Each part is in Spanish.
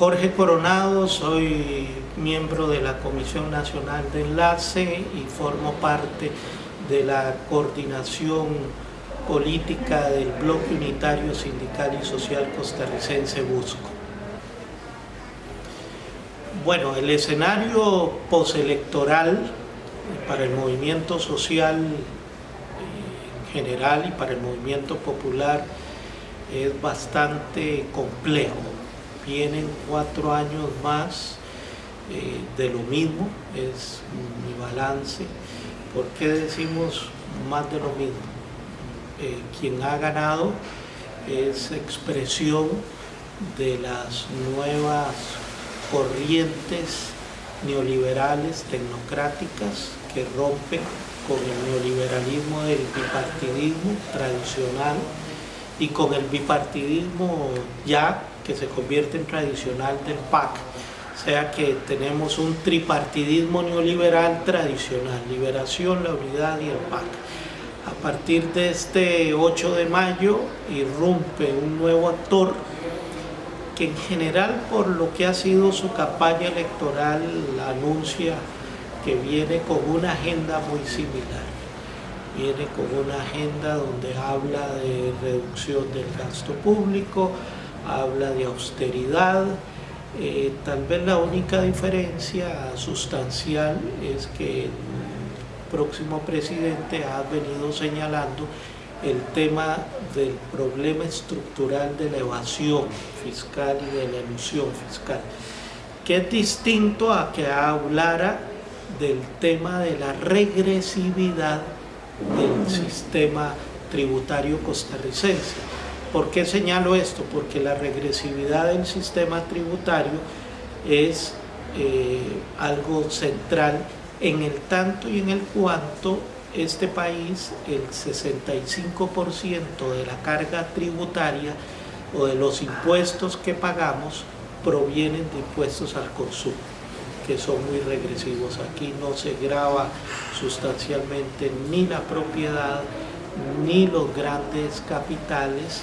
Jorge Coronado, soy miembro de la Comisión Nacional de Enlace y formo parte de la coordinación política del Bloque Unitario Sindical y Social Costarricense Busco. Bueno, el escenario postelectoral para el movimiento social en general y para el movimiento popular es bastante complejo. Vienen cuatro años más eh, de lo mismo, es mi balance. ¿Por qué decimos más de lo mismo? Eh, quien ha ganado es expresión de las nuevas corrientes neoliberales, tecnocráticas, que rompen con el neoliberalismo del bipartidismo tradicional y con el bipartidismo ya que se convierte en tradicional del PAC. O sea que tenemos un tripartidismo neoliberal tradicional, liberación, la unidad y el PAC. A partir de este 8 de mayo irrumpe un nuevo actor que en general por lo que ha sido su campaña electoral anuncia que viene con una agenda muy similar. Viene con una agenda donde habla de reducción del gasto público, habla de austeridad. Eh, tal vez la única diferencia sustancial es que el próximo presidente ha venido señalando el tema del problema estructural de la evasión fiscal y de la ilusión fiscal, que es distinto a que hablara del tema de la regresividad del sistema tributario costarricense. ¿Por qué señalo esto? Porque la regresividad del sistema tributario es eh, algo central en el tanto y en el cuanto este país, el 65% de la carga tributaria o de los impuestos que pagamos provienen de impuestos al consumo que son muy regresivos. Aquí no se graba sustancialmente ni la propiedad, ni los grandes capitales,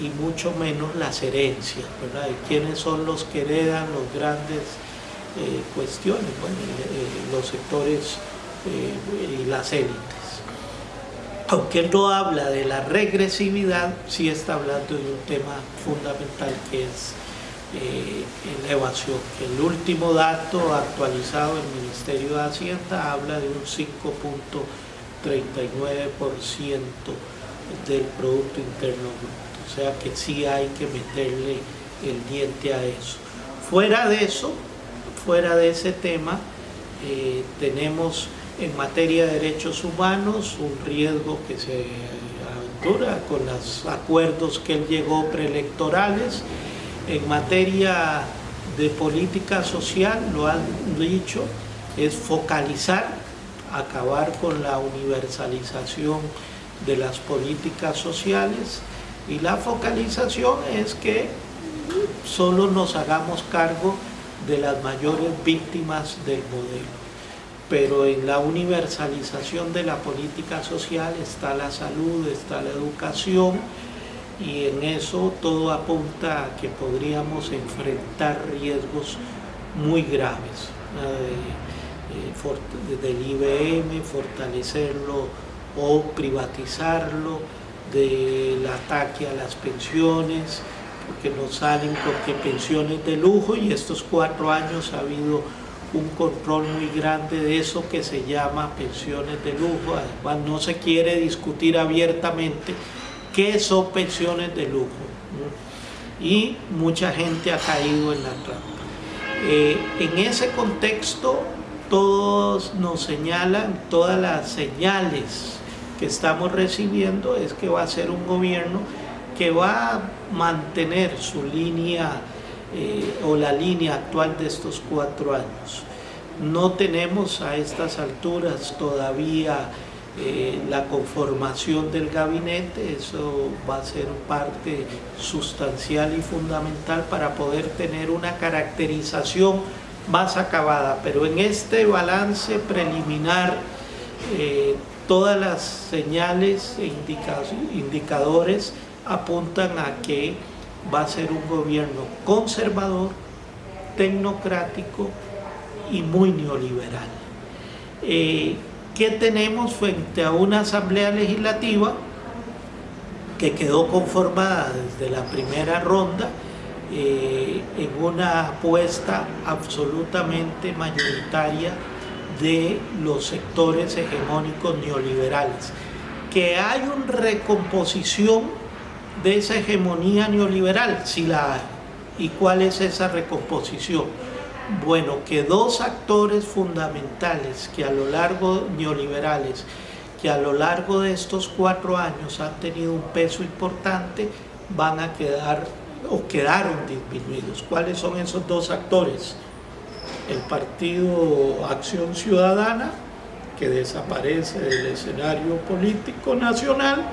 y mucho menos las herencias, ¿verdad? ¿Y quiénes son los que heredan los grandes eh, cuestiones? Bueno, eh, los sectores eh, y las élites. Aunque él no habla de la regresividad, sí está hablando de un tema fundamental que es eh, la evasión. El último dato actualizado del Ministerio de Hacienda habla de un 5.39% del Producto Interno Bruto. O sea que sí hay que meterle el diente a eso. Fuera de eso, fuera de ese tema, eh, tenemos en materia de derechos humanos un riesgo que se aventura con los acuerdos que él llegó preelectorales, en materia de política social, lo han dicho, es focalizar, acabar con la universalización de las políticas sociales y la focalización es que solo nos hagamos cargo de las mayores víctimas del modelo. Pero en la universalización de la política social está la salud, está la educación, y en eso todo apunta a que podríamos enfrentar riesgos muy graves eh, del IBM, fortalecerlo o privatizarlo, del ataque a las pensiones, porque nos salen porque pensiones de lujo y estos cuatro años ha habido un control muy grande de eso que se llama pensiones de lujo, además no se quiere discutir abiertamente qué son pensiones de lujo. Y mucha gente ha caído en la trampa. Eh, en ese contexto, todos nos señalan, todas las señales que estamos recibiendo es que va a ser un gobierno que va a mantener su línea eh, o la línea actual de estos cuatro años. No tenemos a estas alturas todavía eh, la conformación del gabinete, eso va a ser parte sustancial y fundamental para poder tener una caracterización más acabada, pero en este balance preliminar eh, todas las señales e indicadores apuntan a que va a ser un gobierno conservador, tecnocrático y muy neoliberal. Eh, ¿Qué tenemos frente a una asamblea legislativa que quedó conformada desde la primera ronda eh, en una apuesta absolutamente mayoritaria de los sectores hegemónicos neoliberales? Que hay una recomposición de esa hegemonía neoliberal, si la hay. ¿Y cuál es esa recomposición? Bueno, que dos actores fundamentales que a lo largo, neoliberales, que a lo largo de estos cuatro años han tenido un peso importante, van a quedar o quedaron disminuidos. ¿Cuáles son esos dos actores? El Partido Acción Ciudadana, que desaparece del escenario político nacional,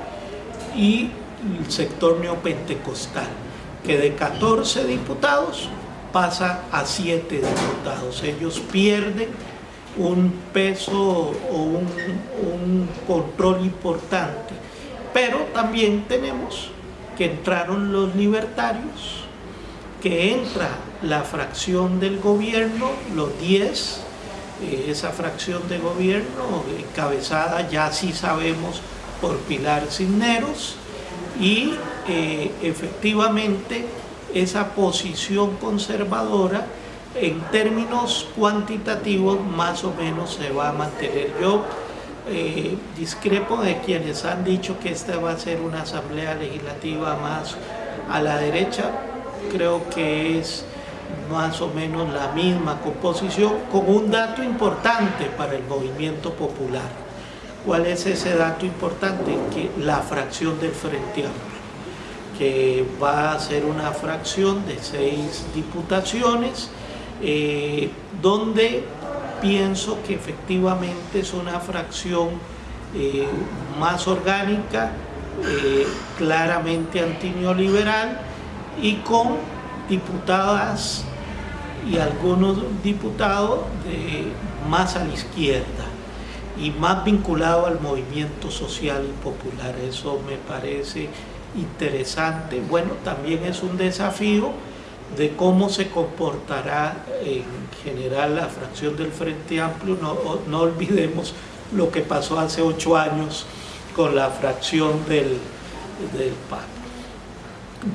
y el sector neopentecostal, que de 14 diputados pasa a siete diputados. Ellos pierden un peso o un, un, control importante. Pero también tenemos que entraron los libertarios, que entra la fracción del gobierno, los 10, eh, esa fracción de gobierno encabezada ya sí sabemos por Pilar Cisneros y eh, efectivamente esa posición conservadora en términos cuantitativos más o menos se va a mantener. Yo eh, discrepo de quienes han dicho que esta va a ser una asamblea legislativa más a la derecha, creo que es más o menos la misma composición con un dato importante para el movimiento popular. ¿Cuál es ese dato importante? Que la fracción del Frente Amplio que va a ser una fracción de seis diputaciones, eh, donde pienso que efectivamente es una fracción eh, más orgánica, eh, claramente antineoliberal y con diputadas y algunos diputados más a la izquierda y más vinculado al movimiento social y popular. Eso me parece interesante. Bueno, también es un desafío de cómo se comportará en general la fracción del Frente Amplio. No, no olvidemos lo que pasó hace ocho años con la fracción del, del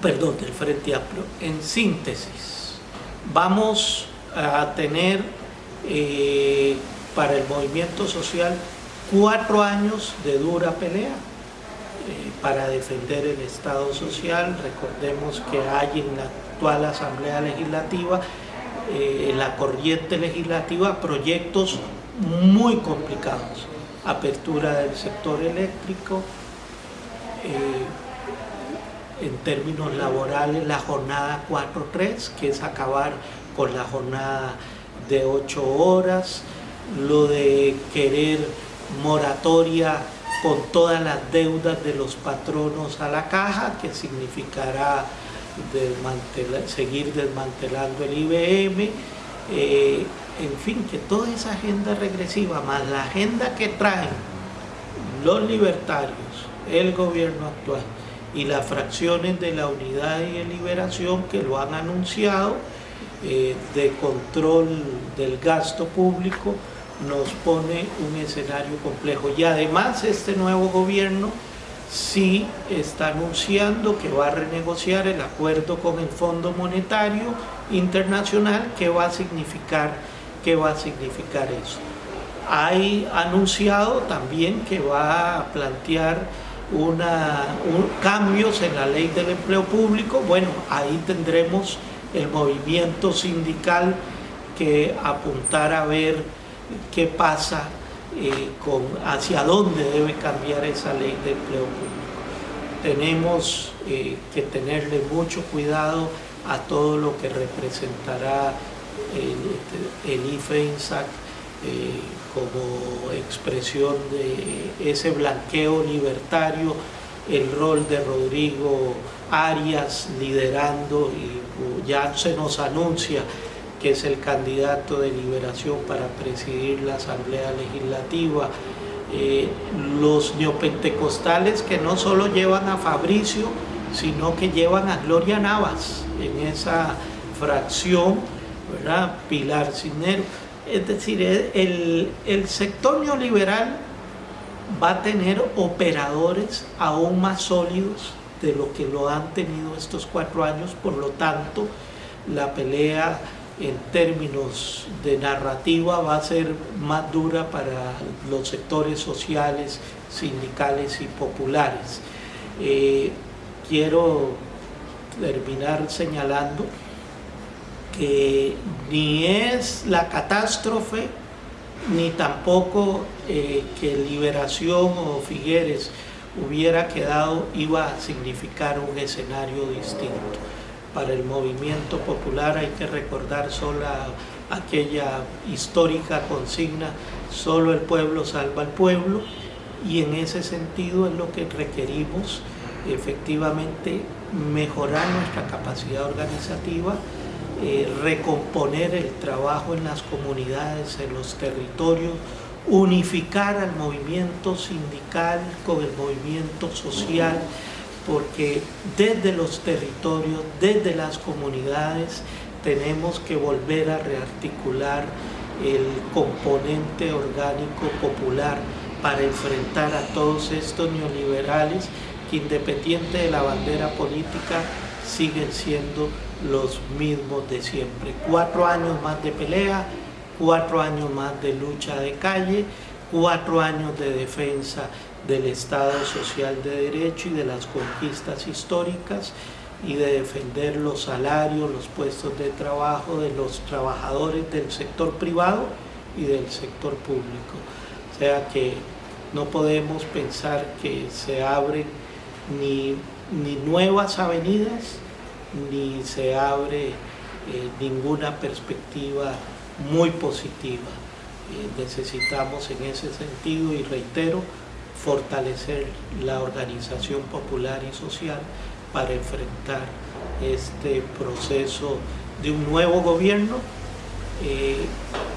perdón, del Frente Amplio. En síntesis, vamos a tener eh, para el movimiento social cuatro años de dura pelea eh, para defender el Estado social. Recordemos que hay en la actual Asamblea Legislativa, eh, en la corriente legislativa, proyectos muy complicados. Apertura del sector eléctrico, en términos laborales la jornada 4-3, que es acabar con la jornada de 8 horas, lo de querer moratoria con todas las deudas de los patronos a la caja, que significará seguir desmantelando el IBM, eh, en fin, que toda esa agenda regresiva, más la agenda que traen los libertarios, el gobierno actual y las fracciones de la unidad y de liberación que lo han anunciado, eh, de control del gasto público, nos pone un escenario complejo. Y además este nuevo gobierno sí está anunciando que va a renegociar el acuerdo con el Fondo Monetario Internacional. ¿Qué va a significar, qué va a significar eso? Hay anunciado también que va a plantear una, cambios en la ley del empleo público. Bueno, ahí tendremos el movimiento sindical que apuntar a ver qué pasa eh, con hacia dónde debe cambiar esa ley de empleo público. Tenemos eh, que tenerle mucho cuidado a todo lo que representará el, el IFEINSAC eh, como expresión de ese blanqueo libertario, el rol de Rodrigo Arias liderando y ya se nos anuncia que es el candidato de liberación para presidir la Asamblea Legislativa, eh, los neopentecostales que no solo llevan a Fabricio, sino que llevan a Gloria Navas en esa fracción ¿verdad? Pilar Cisneros. Es decir, el, el sector neoliberal va a tener operadores aún más sólidos de lo que lo han tenido estos cuatro años, por lo tanto, la pelea en términos de narrativa va a ser más dura para los sectores sociales, sindicales y populares. Eh, quiero terminar señalando que ni es la catástrofe ni tampoco eh, que Liberación o Figueres hubiera quedado iba a significar un escenario distinto. Para el movimiento popular hay que recordar solo aquella histórica consigna, solo el pueblo salva al pueblo, y en ese sentido es lo que requerimos efectivamente mejorar nuestra capacidad organizativa, eh, recomponer el trabajo en las comunidades, en los territorios, unificar al movimiento sindical con el movimiento social, porque desde los territorios, desde las comunidades, tenemos que volver a rearticular el componente orgánico popular para enfrentar a todos estos neoliberales que independiente de la bandera política siguen siendo los mismos de siempre. Cuatro años más de pelea, cuatro años más de lucha de calle, cuatro años de defensa del Estado Social de Derecho y de las conquistas históricas y de defender los salarios, los puestos de trabajo de los trabajadores del sector privado y del sector público. O sea que no podemos pensar que se abren ni, ni nuevas avenidas, ni se abre eh, ninguna perspectiva muy positiva. Eh, necesitamos en ese sentido, y reitero, fortalecer la organización popular y social para enfrentar este proceso de un nuevo gobierno eh,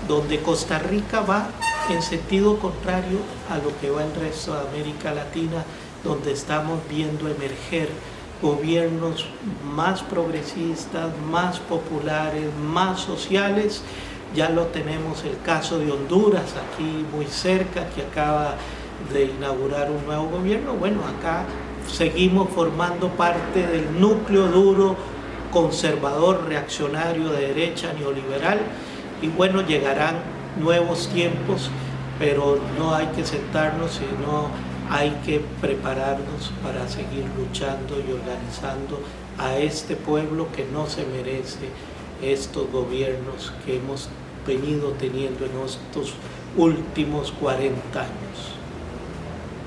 donde Costa Rica va en sentido contrario a lo que va el resto de América Latina, donde estamos viendo emerger gobiernos más progresistas, más populares, más sociales. Ya lo tenemos el caso de Honduras, aquí muy cerca, que acaba de inaugurar un nuevo gobierno. Bueno, acá seguimos formando parte del núcleo duro, conservador, reaccionario de derecha, neoliberal, y bueno, llegarán nuevos tiempos, pero no hay que sentarnos, sino hay que prepararnos para seguir luchando y organizando a este pueblo que no se merece estos gobiernos que hemos venido teniendo en estos últimos 40 años.